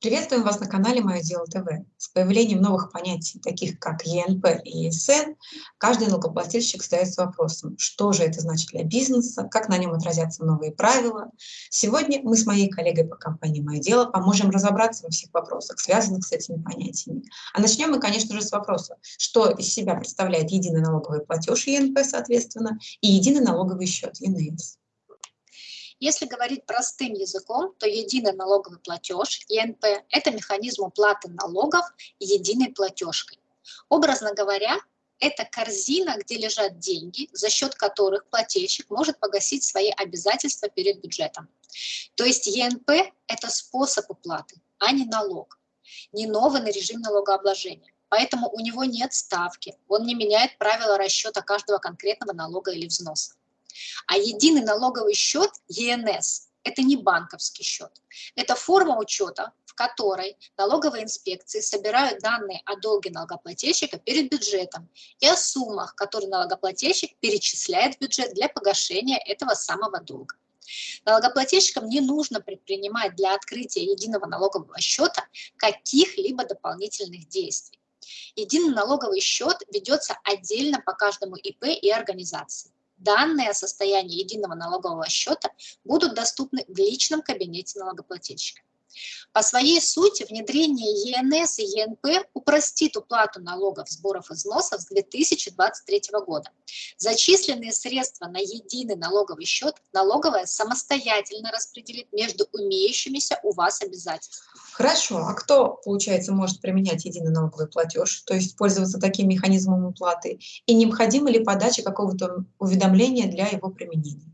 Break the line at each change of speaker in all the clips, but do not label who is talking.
Приветствуем вас на канале «Мое дело ТВ». С появлением новых понятий, таких как ЕНП и ЕСН, каждый налогоплательщик задается вопросом, что же это значит для бизнеса, как на нем отразятся новые правила. Сегодня мы с моей коллегой по компании «Мое дело» поможем разобраться во всех вопросах, связанных с этими понятиями. А начнем мы, конечно же, с вопроса, что из себя представляет единый налоговый платеж ЕНП, соответственно, и единый налоговый счет ЕНС.
Если говорить простым языком, то единый налоговый платеж, ЕНП, это механизм уплаты налогов единой платежкой. Образно говоря, это корзина, где лежат деньги, за счет которых плательщик может погасить свои обязательства перед бюджетом. То есть ЕНП – это способ уплаты, а не налог, не новый режим налогообложения. Поэтому у него нет ставки, он не меняет правила расчета каждого конкретного налога или взноса. А единый налоговый счет ЕНС – это не банковский счет. Это форма учета, в которой налоговые инспекции собирают данные о долге налогоплательщика перед бюджетом и о суммах, которые налогоплательщик перечисляет в бюджет для погашения этого самого долга. Налогоплательщикам не нужно предпринимать для открытия единого налогового счета каких-либо дополнительных действий. Единый налоговый счет ведется отдельно по каждому ИП и организации данные о состоянии единого налогового счета будут доступны в личном кабинете налогоплательщика. По своей сути, внедрение ЕНС и ЕНП упростит уплату налогов, сборов и взносов с 2023 года. Зачисленные средства на единый налоговый счет налоговая самостоятельно распределит между умеющимися у вас обязательствами.
Хорошо, а кто, получается, может применять единый налоговый платеж, то есть пользоваться таким механизмом уплаты, и необходима ли подача какого-то уведомления для его применения?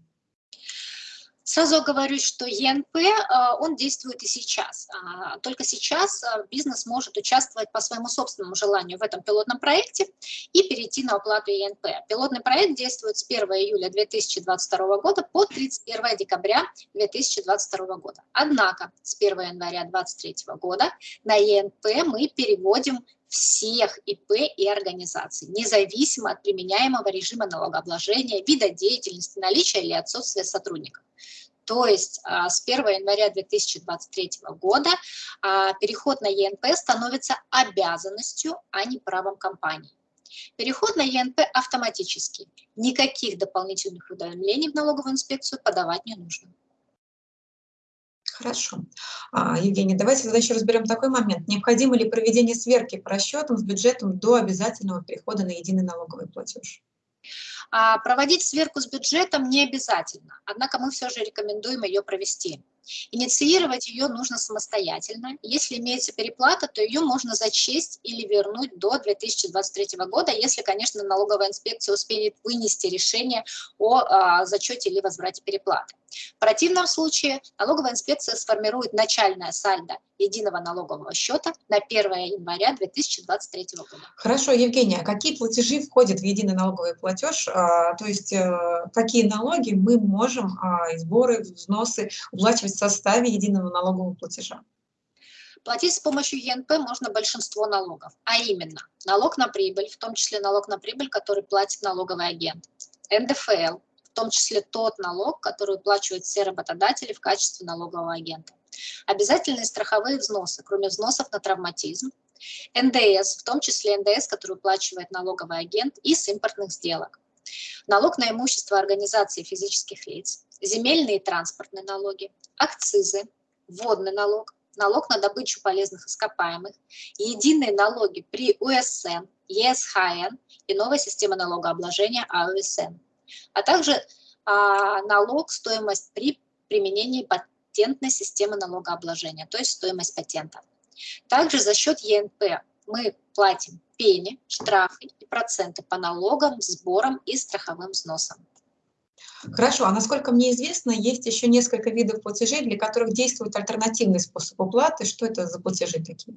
Сразу говорю, что ЕНП, а, он действует и сейчас. А, только сейчас а, бизнес может участвовать по своему собственному желанию в этом пилотном проекте и перейти на оплату ЕНП. Пилотный проект действует с 1 июля 2022 года по 31 декабря 2022 года. Однако с 1 января 2023 года на ЕНП мы переводим всех ИП и организаций, независимо от применяемого режима налогообложения, вида деятельности, наличия или отсутствия сотрудников. То есть а, с 1 января 2023 года а, переход на ЕНП становится обязанностью, а не правом компании. Переход на ЕНП автоматический. Никаких дополнительных уведомлений в налоговую инспекцию подавать не нужно.
Хорошо. А, Евгений, давайте тогда еще разберем такой момент. Необходимо ли проведение сверки по расчетам с бюджетом до обязательного перехода на единый налоговый платеж?
А проводить сверку с бюджетом не обязательно, однако мы все же рекомендуем ее провести. Инициировать ее нужно самостоятельно. Если имеется переплата, то ее можно зачесть или вернуть до 2023 года, если, конечно, налоговая инспекция успеет вынести решение о а, зачете или возврате переплаты. В противном случае налоговая инспекция сформирует начальное сальдо единого налогового счета на 1 января 2023 года.
Хорошо, Евгения, а какие платежи входят в единый налоговый платеж? А, то есть э, какие налоги мы можем, а, сборы, взносы уплачивать в составе единого налогового платежа?
Платить с помощью ЕНП можно большинство налогов, а именно налог на прибыль, в том числе налог на прибыль, который платит налоговый агент, НДФЛ, том числе тот налог, который уплачивают все работодатели в качестве налогового агента. Обязательные страховые взносы, кроме взносов на травматизм, НДС, в том числе НДС, который уплачивает налоговый агент, из импортных сделок. Налог на имущество организации физических лиц, земельные и транспортные налоги, акцизы, водный налог, налог на добычу полезных ископаемых, единые налоги при УСН, ЕСХН и новая система налогообложения АУСН, а также а, налог стоимость при применении патентной системы налогообложения, то есть стоимость патента. Также за счет ЕНП мы платим пени, штрафы и проценты по налогам, сборам и страховым взносам.
Хорошо, а насколько мне известно, есть еще несколько видов платежей, для которых действует альтернативный способ уплаты. Что это за платежи такие?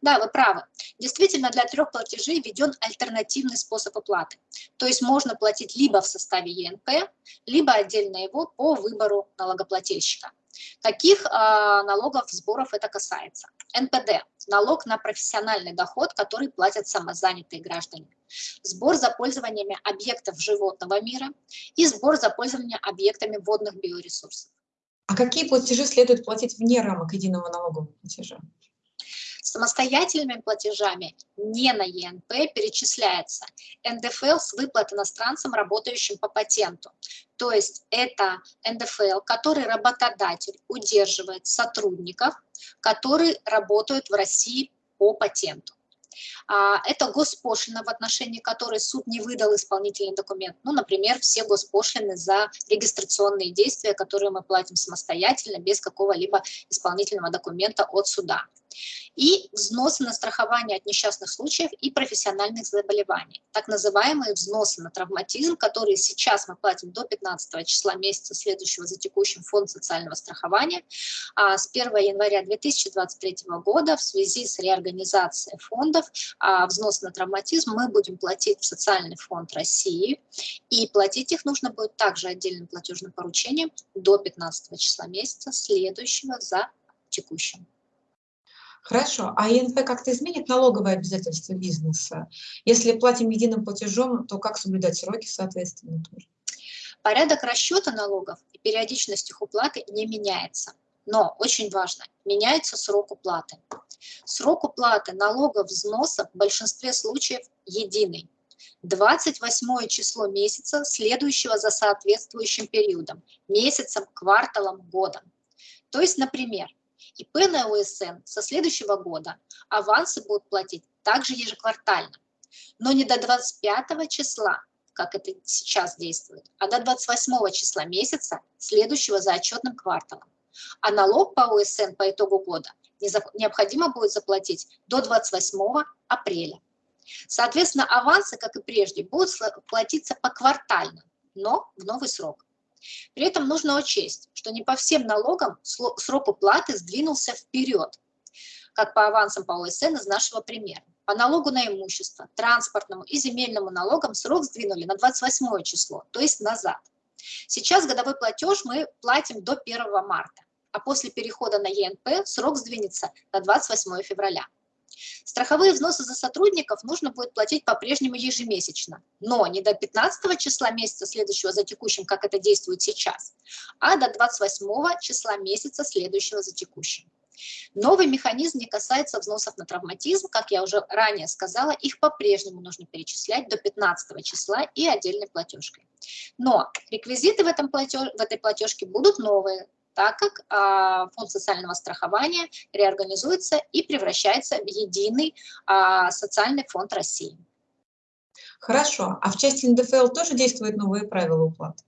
Да, вы правы. Действительно, для трех платежей введен альтернативный способ оплаты. То есть можно платить либо в составе ЕНП, либо отдельно его по выбору налогоплательщика. Каких э, налогов, сборов это касается? НПД – налог на профессиональный доход, который платят самозанятые граждане. Сбор за пользованиями объектов животного мира и сбор за пользование объектами водных биоресурсов.
А какие платежи следует платить вне рамок единого налогового платежа?
Самостоятельными платежами не на ЕНП перечисляется НДФЛ с выплат иностранцам, работающим по патенту. То есть это НДФЛ, который работодатель удерживает сотрудников, которые работают в России по патенту. А, это госпошлина, в отношении которой суд не выдал исполнительный документ. Ну, например, все госпошлины за регистрационные действия, которые мы платим самостоятельно, без какого-либо исполнительного документа от суда и взносы на страхование от несчастных случаев и профессиональных заболеваний. Так называемые взносы на травматизм, которые сейчас мы платим до 15 числа месяца следующего за текущим фонд социального страхования. А с 1 января 2023 года в связи с реорганизацией фондов а, взнос на травматизм мы будем платить в социальный фонд России. И платить их нужно будет также отдельным платежным поручением до 15 числа месяца следующего за текущим.
Хорошо. А ИНП как-то изменит налоговые обязательства бизнеса? Если платим единым платежом, то как соблюдать сроки, соответственно?
Порядок расчета налогов и периодичность их уплаты не меняется. Но очень важно, меняется срок уплаты. Срок уплаты налогов взносов в большинстве случаев единый. 28 число месяца, следующего за соответствующим периодом, месяцем, кварталом, годом. То есть, например, ИП на ОСН со следующего года авансы будут платить также ежеквартально, но не до 25 числа, как это сейчас действует, а до 28 числа месяца, следующего за отчетным кварталом. А налог по ОСН по итогу года необходимо будет заплатить до 28 апреля. Соответственно, авансы, как и прежде, будут платиться поквартально, но в новый срок. При этом нужно учесть, что не по всем налогам срок уплаты сдвинулся вперед, как по авансам по ОСН из нашего примера. По налогу на имущество, транспортному и земельному налогам срок сдвинули на 28 число, то есть назад. Сейчас годовой платеж мы платим до 1 марта, а после перехода на ЕНП срок сдвинется на 28 февраля. Страховые взносы за сотрудников нужно будет платить по-прежнему ежемесячно, но не до 15 числа месяца следующего за текущим, как это действует сейчас, а до 28 числа месяца следующего за текущим. Новый механизм не касается взносов на травматизм, как я уже ранее сказала, их по-прежнему нужно перечислять до 15 числа и отдельной платежкой. Но реквизиты в, этом платеж, в этой платежке будут новые, так как а, фонд социального страхования реорганизуется и превращается в единый а, социальный фонд России.
Хорошо. А в части НДФЛ тоже действуют новые правила уплаты?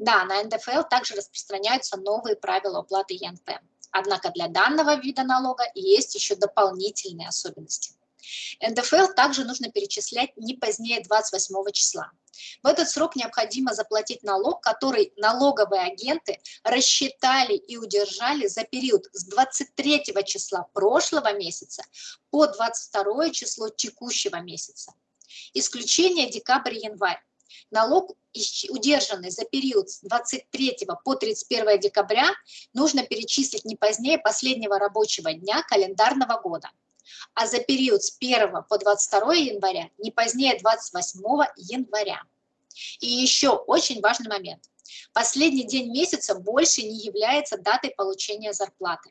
Да, на НДФЛ также распространяются новые правила уплаты ЕНП. Однако для данного вида налога есть еще дополнительные особенности. НДФЛ также нужно перечислять не позднее 28 числа. В этот срок необходимо заплатить налог, который налоговые агенты рассчитали и удержали за период с 23 числа прошлого месяца по 22 число текущего месяца. Исключение декабрь-январь. Налог, удержанный за период с 23 по 31 декабря, нужно перечислить не позднее последнего рабочего дня календарного года а за период с 1 по 22 января не позднее 28 января. И еще очень важный момент. Последний день месяца больше не является датой получения зарплаты.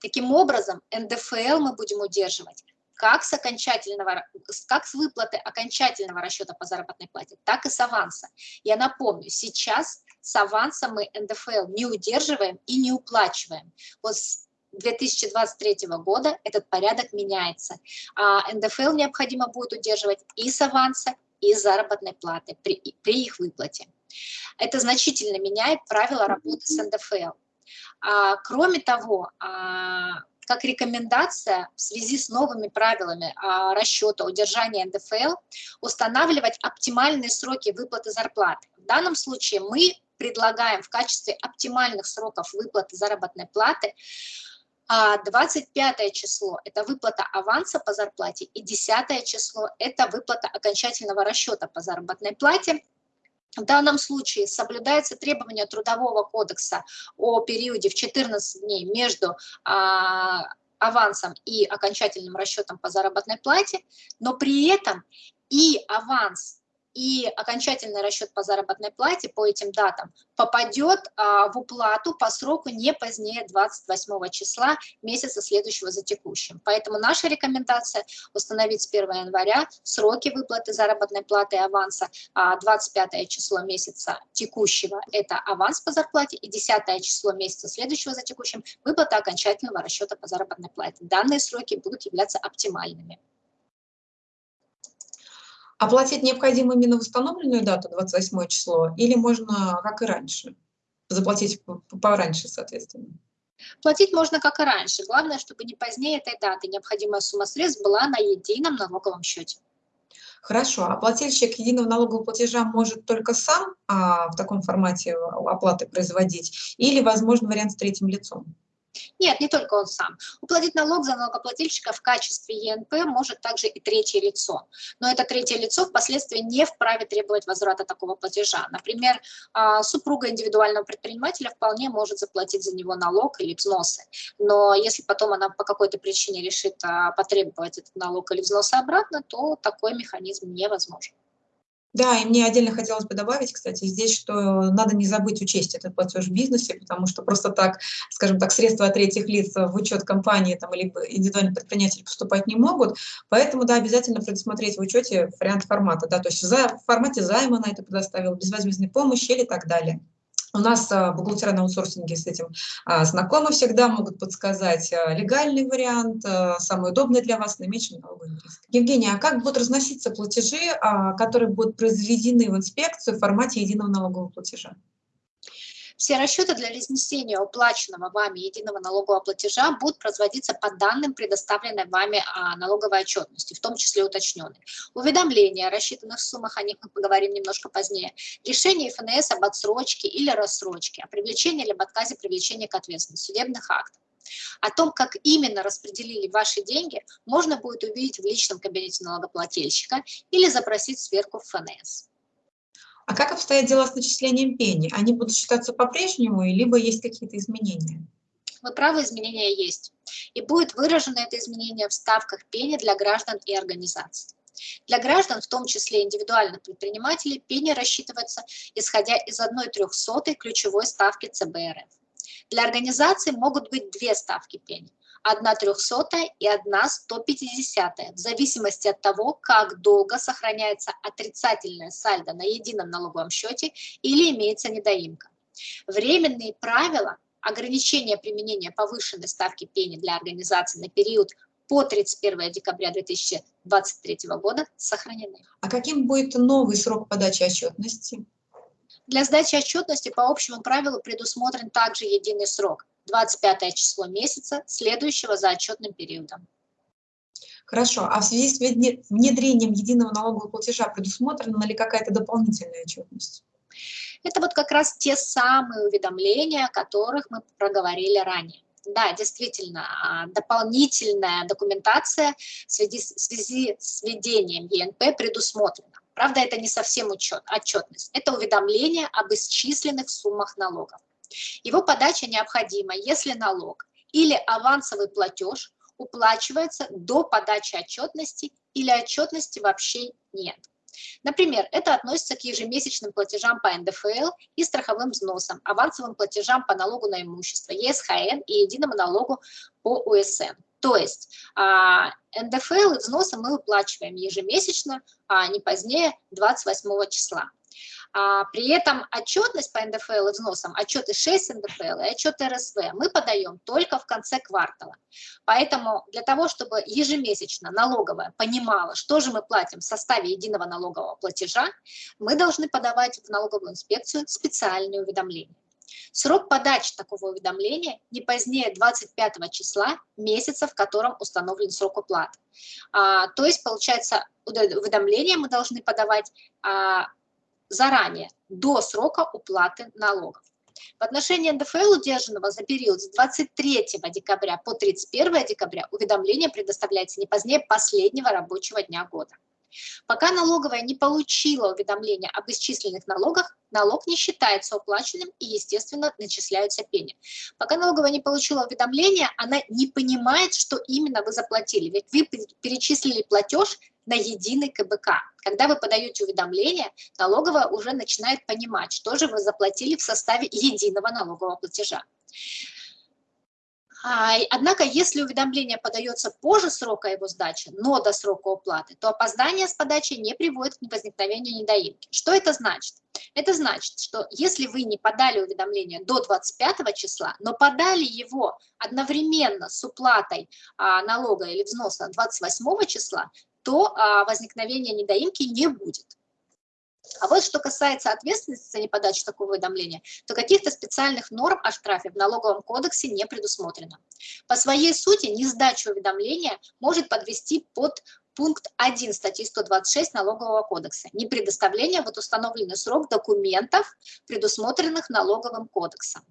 Таким образом, НДФЛ мы будем удерживать как с, окончательного, как с выплаты окончательного расчета по заработной плате, так и с аванса. Я напомню, сейчас с аванса мы НДФЛ не удерживаем и не уплачиваем. Вот 2023 года этот порядок меняется. А НДФЛ необходимо будет удерживать и с аванса, и с заработной платы при, при их выплате. Это значительно меняет правила работы с НДФЛ. А, кроме того, а, как рекомендация в связи с новыми правилами а, расчета удержания НДФЛ устанавливать оптимальные сроки выплаты зарплаты. В данном случае мы предлагаем в качестве оптимальных сроков выплаты заработной платы а 25 число – это выплата аванса по зарплате, и 10 число – это выплата окончательного расчета по заработной плате. В данном случае соблюдается требование Трудового кодекса о периоде в 14 дней между а, авансом и окончательным расчетом по заработной плате, но при этом и аванс и окончательный расчет по заработной плате по этим датам попадет а, в уплату по сроку не позднее 28 числа месяца следующего за текущим. Поэтому наша рекомендация установить с 1 января сроки выплаты заработной платы и аванса, а 25 число месяца текущего – это аванс по зарплате, и 10 число месяца следующего за текущим – выплата окончательного расчета по заработной плате. Данные сроки будут являться оптимальными.
Оплатить необходимо именно в установленную дату, 28 число, или можно, как и раньше, заплатить пораньше, соответственно?
Платить можно, как и раньше. Главное, чтобы не позднее этой даты необходимая сумма средств была на едином налоговом счете.
Хорошо, а плательщик единого налогового платежа может только сам а, в таком формате оплаты производить или, возможно, вариант с третьим лицом?
Нет, не только он сам. Уплатить налог за налогоплательщика в качестве ЕНП может также и третье лицо. Но это третье лицо впоследствии не вправе требовать возврата такого платежа. Например, а, супруга индивидуального предпринимателя вполне может заплатить за него налог или взносы. Но если потом она по какой-то причине решит а, потребовать этот налог или взносы обратно, то такой механизм невозможен.
Да, и мне отдельно хотелось бы добавить, кстати, здесь, что надо не забыть учесть этот платеж в бизнесе, потому что просто так, скажем так, средства от третьих лиц в учет компании там, либо индивидуальный предприниматель поступать не могут, поэтому, да, обязательно предусмотреть в учете вариант формата, да, то есть в формате займа на это предоставил, безвозмездной помощи или так далее. У нас а, бухгалтера на аутсорсинге с этим а, знакомы всегда, могут подсказать а, легальный вариант, самый удобный для вас, наименьший налоговый. Евгения, а как будут разноситься платежи, которые будут произведены в инспекцию в формате единого налогового платежа?
Все расчеты для разнесения уплаченного вами единого налогового платежа будут производиться по данным, предоставленной вами а, налоговой отчетности, в том числе уточненной. Уведомления о рассчитанных суммах, о них мы поговорим немножко позднее. Решение ФНС об отсрочке или рассрочке, о привлечении либо отказе привлечения к ответственности, судебных актов. О том, как именно распределили ваши деньги, можно будет увидеть в личном кабинете налогоплательщика или запросить сверку в ФНС.
А как обстоят дела с начислением пени? Они будут считаться по-прежнему, либо есть какие-то изменения?
Вы правы, изменения есть. И будет выражено это изменение в ставках пени для граждан и организаций. Для граждан, в том числе индивидуальных предпринимателей, пени рассчитывается, исходя из 1 трехсотой ключевой ставки ЦБРФ. Для организаций могут быть две ставки пени 1 трехсотая и 1 150, в зависимости от того, как долго сохраняется отрицательное сальдо на едином налоговом счете или имеется недоимка. Временные правила ограничения применения повышенной ставки пени для организации на период по 31 декабря 2023 года сохранены.
А каким будет новый срок подачи отчетности?
Для сдачи отчетности по общему правилу предусмотрен также единый срок 25 число месяца, следующего за отчетным периодом.
Хорошо. А в связи с внедрением единого налогового платежа предусмотрена ли какая-то дополнительная отчетность?
Это вот как раз те самые уведомления, о которых мы проговорили ранее. Да, действительно, а, дополнительная документация в связи, в связи с введением ЕНП предусмотрена. Правда, это не совсем учет, отчетность, это уведомление об исчисленных суммах налогов. Его подача необходима, если налог или авансовый платеж уплачивается до подачи отчетности или отчетности вообще нет. Например, это относится к ежемесячным платежам по НДФЛ и страховым взносам, авансовым платежам по налогу на имущество, ЕСХН и единому налогу по УСН. То есть а, НДФЛ и взносы мы выплачиваем ежемесячно, а не позднее 28 числа. А, при этом отчетность по НДФЛ и взносам, отчеты 6 НДФЛ и отчеты РСВ мы подаем только в конце квартала. Поэтому для того, чтобы ежемесячно налоговая понимала, что же мы платим в составе единого налогового платежа, мы должны подавать в налоговую инспекцию специальные уведомления. Срок подачи такого уведомления не позднее 25 числа месяца, в котором установлен срок уплаты. А, то есть, получается, уведомление мы должны подавать а, заранее, до срока уплаты налогов. В отношении НДФЛ, удержанного за период с 23 декабря по 31 декабря, уведомление предоставляется не позднее последнего рабочего дня года. Пока налоговая не получила уведомления об исчисленных налогах, налог не считается уплаченным и, естественно, начисляются пени. Пока налоговая не получила уведомления, она не понимает, что именно вы заплатили. Ведь вы перечислили платеж на единый КБК. Когда вы подаете уведомление, налоговая уже начинает понимать, что же вы заплатили в составе единого налогового платежа. А, однако, если уведомление подается позже срока его сдачи, но до срока уплаты, то опоздание с подачей не приводит к возникновению недоимки. Что это значит? Это значит, что если вы не подали уведомление до 25 числа, но подали его одновременно с уплатой а, налога или взноса 28 числа, то а, возникновения недоимки не будет. А вот что касается ответственности за неподачу такого уведомления, то каких-то специальных норм о штрафе в налоговом кодексе не предусмотрено. По своей сути, несдача уведомления может подвести под пункт 1 статьи 126 Налогового кодекса. Не предоставление в установленный срок документов, предусмотренных Налоговым кодексом.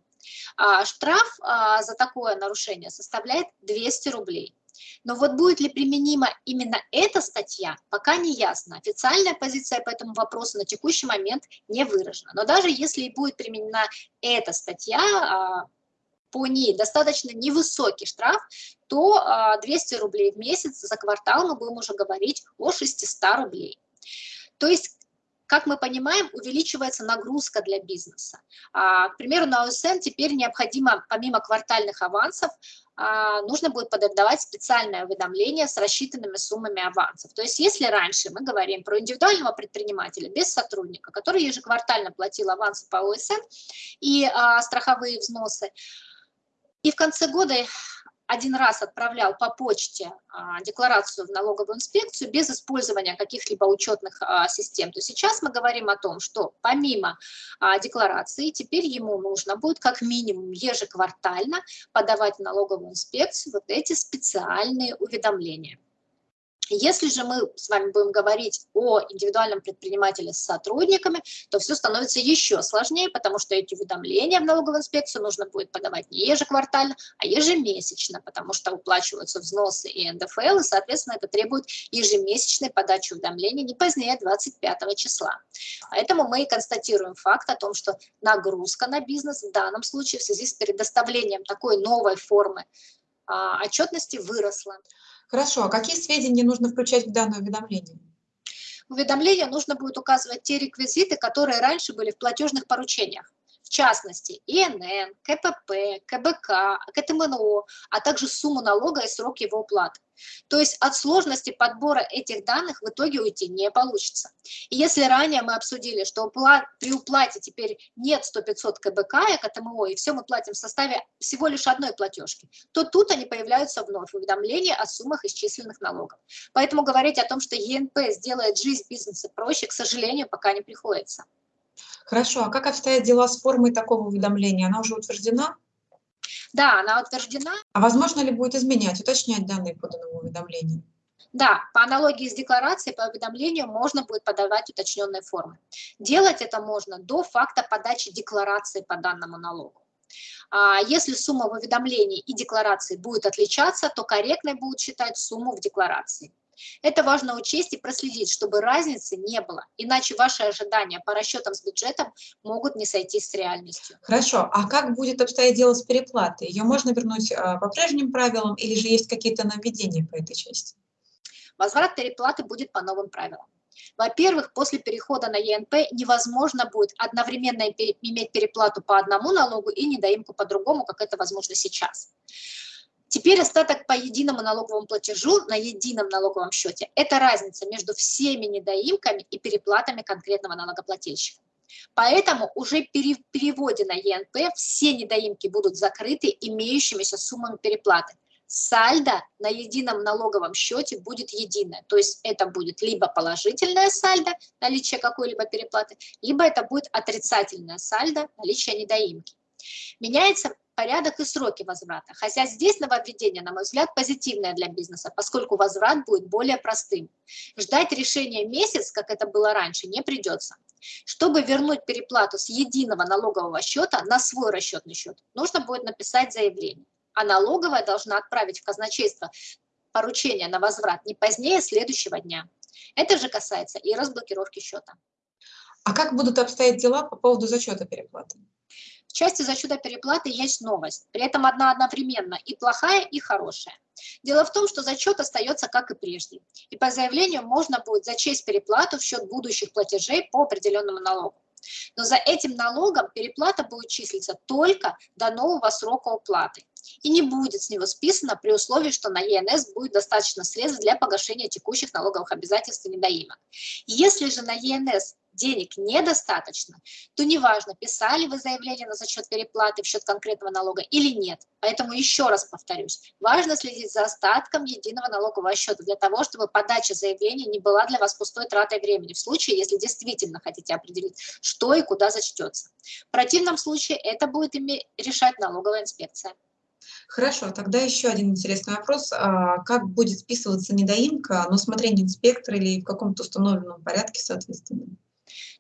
А штраф а, за такое нарушение составляет 200 рублей. Но вот будет ли применима именно эта статья, пока не ясно. Официальная позиция по этому вопросу на текущий момент не выражена. Но даже если и будет применена эта статья, а, по ней достаточно невысокий штраф, то 200 а, рублей в месяц за квартал мы будем уже говорить о 600 рублей. То есть как мы понимаем, увеличивается нагрузка для бизнеса. А, к примеру, на ОСН теперь необходимо, помимо квартальных авансов, а, нужно будет подавать специальное уведомление с рассчитанными суммами авансов. То есть если раньше мы говорим про индивидуального предпринимателя без сотрудника, который ежеквартально платил авансы по ОСН и а, страховые взносы, и в конце года один раз отправлял по почте а, декларацию в налоговую инспекцию без использования каких-либо учетных а, систем, то сейчас мы говорим о том, что помимо а, декларации теперь ему нужно будет как минимум ежеквартально подавать в налоговую инспекцию вот эти специальные уведомления. Если же мы с вами будем говорить о индивидуальном предпринимателе с сотрудниками, то все становится еще сложнее, потому что эти уведомления в налоговую инспекцию нужно будет подавать не ежеквартально, а ежемесячно, потому что уплачиваются взносы и НДФЛ, и, соответственно, это требует ежемесячной подачи уведомлений не позднее 25 числа. Поэтому мы и констатируем факт о том, что нагрузка на бизнес в данном случае в связи с предоставлением такой новой формы а, отчетности выросла.
Хорошо, а какие сведения нужно включать в данное уведомление?
Уведомление нужно будет указывать те реквизиты, которые раньше были в платежных поручениях частности ИНН, КПП, КБК, КТМНО, а также сумму налога и срок его уплаты. То есть от сложности подбора этих данных в итоге уйти не получится. И если ранее мы обсудили, что при уплате теперь нет 100-500 КБК и КТМО, и все мы платим в составе всего лишь одной платежки, то тут они появляются вновь, уведомления о суммах исчисленных налогов. Поэтому говорить о том, что ЕНП сделает жизнь бизнеса проще, к сожалению, пока не приходится.
Хорошо, а как обстоят дела с формой такого уведомления? Она уже утверждена?
Да, она утверждена.
А возможно ли будет изменять, уточнять данные поданного уведомления?
Да, по аналогии с декларацией по уведомлению можно будет подавать уточненные формы. Делать это можно до факта подачи декларации по данному налогу. А если сумма в уведомлении и декларации будет отличаться, то корректной будут считать сумму в декларации. Это важно учесть и проследить, чтобы разницы не было, иначе ваши ожидания по расчетам с бюджетом могут не сойтись с реальностью.
Хорошо, а как будет обстоять дело с переплатой? Ее можно вернуть а, по прежним правилам или же есть какие-то нововведения по этой части?
Возврат переплаты будет по новым правилам. Во-первых, после перехода на ЕНП невозможно будет одновременно иметь переплату по одному налогу и недоимку по другому, как это возможно сейчас. Теперь остаток по единому налоговому платежу на едином налоговом счете. Это разница между всеми недоимками и переплатами конкретного налогоплательщика. Поэтому уже при переводе на ЕНП все недоимки будут закрыты имеющимися суммами переплаты. Сальдо на едином налоговом счете будет единое, то есть это будет либо положительное сальдо, наличие какой-либо переплаты, либо это будет отрицательное сальдо, наличие недоимки. Меняется порядок и сроки возврата. Хотя здесь нововведение, на мой взгляд, позитивное для бизнеса, поскольку возврат будет более простым. Ждать решения месяц, как это было раньше, не придется. Чтобы вернуть переплату с единого налогового счета на свой расчетный счет, нужно будет написать заявление. А налоговая должна отправить в казначейство поручение на возврат не позднее следующего дня. Это же касается и разблокировки счета.
А как будут обстоять дела по поводу зачета переплаты?
В части зачета переплаты есть новость, при этом одна одновременно и плохая, и хорошая. Дело в том, что зачет остается как и прежде, и по заявлению можно будет зачесть переплату в счет будущих платежей по определенному налогу. Но за этим налогом переплата будет числиться только до нового срока уплаты и не будет с него списано при условии, что на ЕНС будет достаточно средств для погашения текущих налоговых обязательств и недоимок. Если же на ЕНС денег недостаточно, то неважно, писали вы заявление на зачет переплаты в счет конкретного налога или нет. Поэтому еще раз повторюсь, важно следить за остатком единого налогового счета для того, чтобы подача заявления не была для вас пустой тратой времени, в случае, если действительно хотите определить, что и куда зачтется. В противном случае это будет решать налоговая инспекция.
Хорошо, тогда еще один интересный вопрос. А как будет списываться недоимка на усмотрение инспектора или в каком-то установленном порядке, соответственно?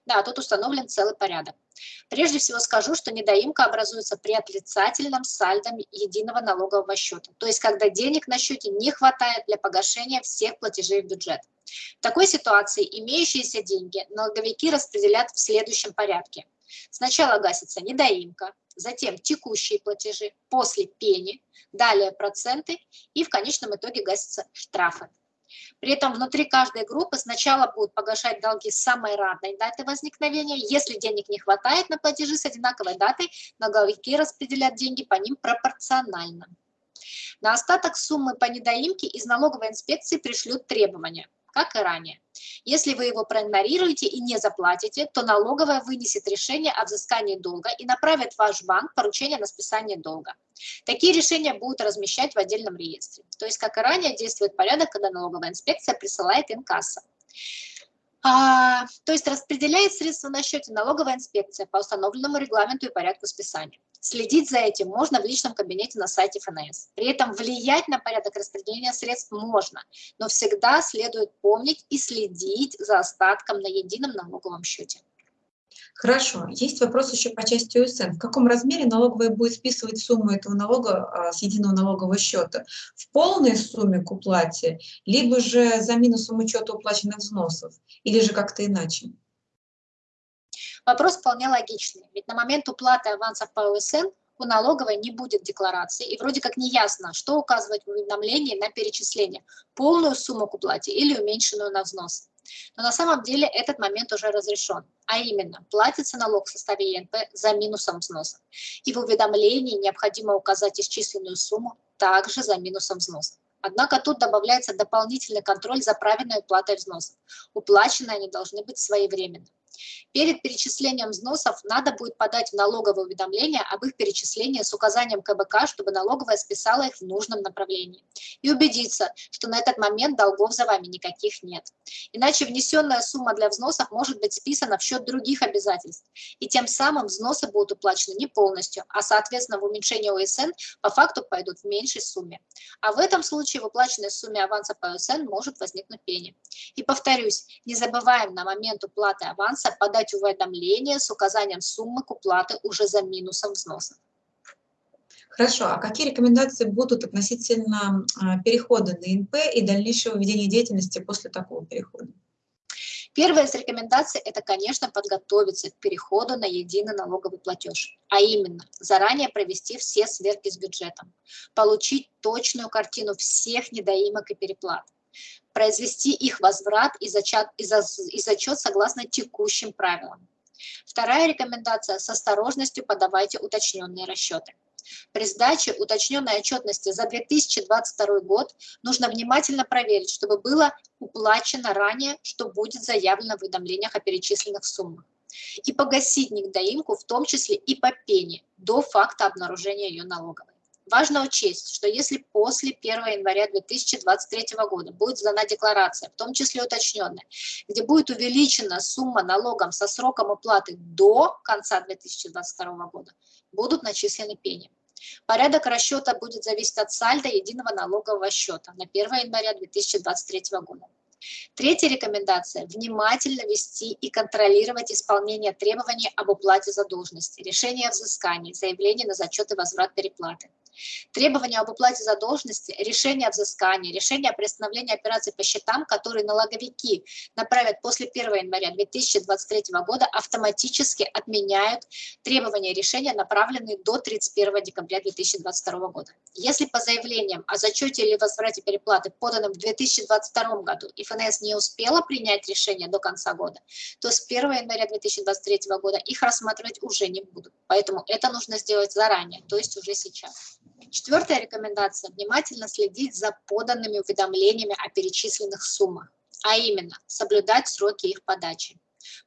Да, тут установлен целый порядок. Прежде всего скажу, что недоимка образуется при отрицательном сальдо единого налогового счета, то есть когда денег на счете не хватает для погашения всех платежей в бюджет. В такой ситуации имеющиеся деньги налоговики распределят в следующем порядке. Сначала гасится недоимка, затем текущие платежи, после пени, далее проценты и в конечном итоге гасятся штрафы. При этом внутри каждой группы сначала будут погашать долги с самой равной даты возникновения. Если денег не хватает на платежи с одинаковой датой, налоговики распределят деньги по ним пропорционально. На остаток суммы по недоимке из налоговой инспекции пришлют требования – как и ранее. Если вы его проигнорируете и не заплатите, то налоговая вынесет решение о взыскании долга и направит в ваш банк поручение на списание долга. Такие решения будут размещать в отдельном реестре. То есть, как и ранее, действует порядок, когда налоговая инспекция присылает инкасса. А, то есть распределяет средства на счете налоговая инспекция по установленному регламенту и порядку списания. Следить за этим можно в личном кабинете на сайте ФНС. При этом влиять на порядок распределения средств можно, но всегда следует помнить и следить за остатком на едином налоговом счете.
Хорошо. Есть вопрос еще по части УСН. В каком размере налоговая будет списывать сумму этого налога а, с единого налогового счета? В полной сумме к уплате, либо же за минусом учета уплаченных взносов, или же как-то иначе?
Вопрос вполне логичный, ведь на момент уплаты авансов по УСН у налоговой не будет декларации, и вроде как не ясно, что указывать в уведомлении на перечисление, полную сумму к уплате или уменьшенную на взнос. Но на самом деле этот момент уже разрешен, а именно платится налог в составе ЕНП за минусом взноса. И в уведомлении необходимо указать исчисленную сумму также за минусом взноса. Однако тут добавляется дополнительный контроль за правильной уплатой взносов. Уплаченные они должны быть своевременно. Перед перечислением взносов надо будет подать в налоговое уведомление об их перечислении с указанием КБК, чтобы налоговая списала их в нужном направлении. И убедиться, что на этот момент долгов за вами никаких нет. Иначе внесенная сумма для взносов может быть списана в счет других обязательств. И тем самым взносы будут уплачены не полностью, а соответственно в уменьшение ОСН по факту пойдут в меньшей сумме. А в этом случае в уплаченной сумме аванса по ОСН может возникнуть пени. И повторюсь, не забываем на момент уплаты аванса подать уведомление с указанием суммы к уплате уже за минусом взноса.
Хорошо, а какие рекомендации будут относительно а, перехода на ИНП и дальнейшего ведения деятельности после такого перехода?
Первая из рекомендаций – это, конечно, подготовиться к переходу на единый налоговый платеж, а именно заранее провести все сверки с бюджетом, получить точную картину всех недоимок и переплат, произвести их возврат и зачет, и, за, и зачет согласно текущим правилам. Вторая рекомендация – с осторожностью подавайте уточненные расчеты. При сдаче уточненной отчетности за 2022 год нужно внимательно проверить, чтобы было уплачено ранее, что будет заявлено в уведомлениях о перечисленных суммах. И погасить недоимку, в том числе и по пене, до факта обнаружения ее налоговой. Важно учесть, что если после 1 января 2023 года будет сдана декларация, в том числе уточненная, где будет увеличена сумма налогом со сроком уплаты до конца 2022 года, будут начислены пени. Порядок расчета будет зависеть от сальда единого налогового счета на 1 января 2023 года. Третья рекомендация – внимательно вести и контролировать исполнение требований об уплате задолженности, решение о взыскании, заявление на зачет и возврат переплаты. Требования об уплате задолженности, решение о взыскании, решение о приостановлении операций по счетам, которые налоговики направят после 1 января 2023 года, автоматически отменяют требования решения, направленные до 31 декабря 2022 года. Если по заявлениям о зачете или возврате переплаты, поданным в 2022 году, и ФНС не успела принять решение до конца года, то с 1 января 2023 года их рассматривать уже не будут. Поэтому это нужно сделать заранее, то есть уже сейчас. Четвертая рекомендация – внимательно следить за поданными уведомлениями о перечисленных суммах, а именно соблюдать сроки их подачи.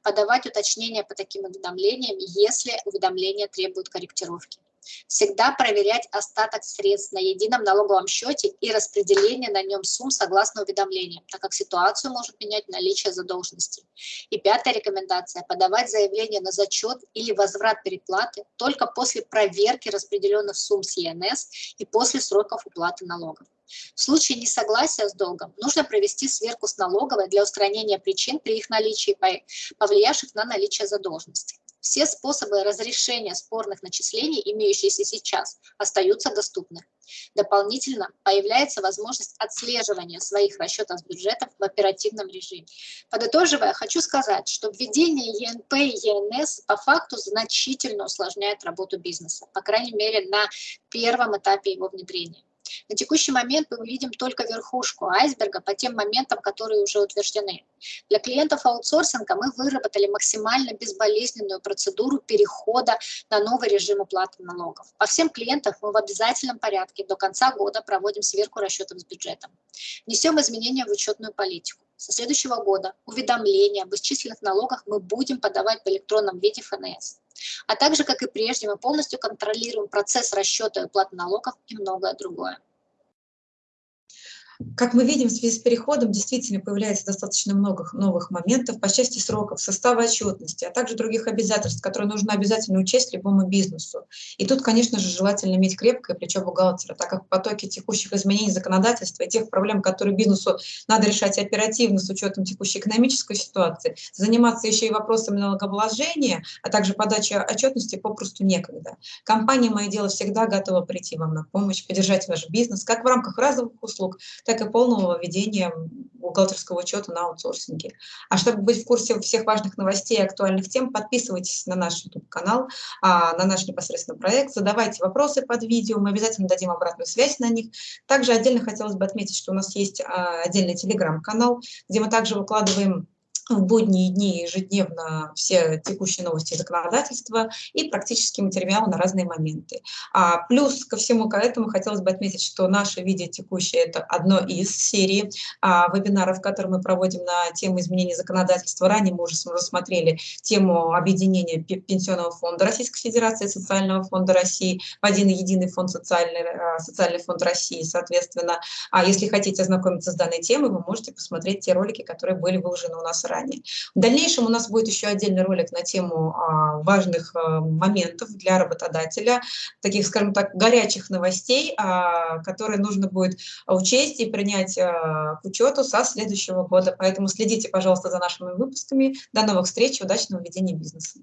Подавать уточнения по таким уведомлениям, если уведомления требуют корректировки. Всегда проверять остаток средств на едином налоговом счете и распределение на нем сумм согласно уведомлениям, так как ситуацию может менять наличие задолженности. И пятая рекомендация – подавать заявление на зачет или возврат переплаты только после проверки распределенных сумм с ЕНС и после сроков уплаты налогов. В случае несогласия с долгом нужно провести сверку с налоговой для устранения причин при их наличии, повлиявших на наличие задолженности. Все способы разрешения спорных начислений, имеющиеся сейчас, остаются доступны. Дополнительно появляется возможность отслеживания своих расчетов бюджетов в оперативном режиме. Подытоживая, хочу сказать, что введение ЕНП и ЕНС по факту значительно усложняет работу бизнеса, по крайней мере на первом этапе его внедрения. На текущий момент мы видим только верхушку айсберга по тем моментам, которые уже утверждены. Для клиентов аутсорсинга мы выработали максимально безболезненную процедуру перехода на новый режим уплаты налогов. По всем клиентам мы в обязательном порядке до конца года проводим сверку расчетов с бюджетом. Несем изменения в учетную политику. Со следующего года уведомления об исчисленных налогах мы будем подавать в электронном виде ФНС. А также, как и прежде, мы полностью контролируем процесс расчета и уплаты налогов и многое другое.
Как мы видим, в связи с переходом действительно появляется достаточно много новых моментов по части сроков, состава отчетности, а также других обязательств, которые нужно обязательно учесть любому бизнесу. И тут, конечно же, желательно иметь крепкое плечо бухгалтера, так как в потоке текущих изменений законодательства и тех проблем, которые бизнесу надо решать оперативно с учетом текущей экономической ситуации, заниматься еще и вопросами налогообложения, а также подачи отчетности попросту некогда. Компания «Мое дело» всегда готова прийти вам на помощь, поддержать ваш бизнес, как в рамках разовых услуг, так и полного введения бухгалтерского учета на аутсорсинге. А чтобы быть в курсе всех важных новостей и актуальных тем, подписывайтесь на наш YouTube-канал, а, на наш непосредственно проект, задавайте вопросы под видео, мы обязательно дадим обратную связь на них. Также отдельно хотелось бы отметить, что у нас есть а, отдельный телеграм-канал, где мы также выкладываем в будние дни ежедневно все текущие новости законодательства и практические материалы на разные моменты. А плюс ко всему к этому хотелось бы отметить, что наше видео текущее – это одно из серий а, вебинаров, которые мы проводим на тему изменения законодательства. Ранее мы уже рассмотрели тему объединения Пенсионного фонда Российской Федерации Социального фонда России в один единый фонд социальный, а, социальный фонд России, соответственно. А если хотите ознакомиться с данной темой, вы можете посмотреть те ролики, которые были выложены у нас ранее ранее. В дальнейшем у нас будет еще отдельный ролик на тему а, важных а, моментов для работодателя, таких, скажем так, горячих новостей, а, которые нужно будет учесть и принять к учету со следующего года. Поэтому следите, пожалуйста, за нашими выпусками. До новых встреч, удачного ведения бизнеса.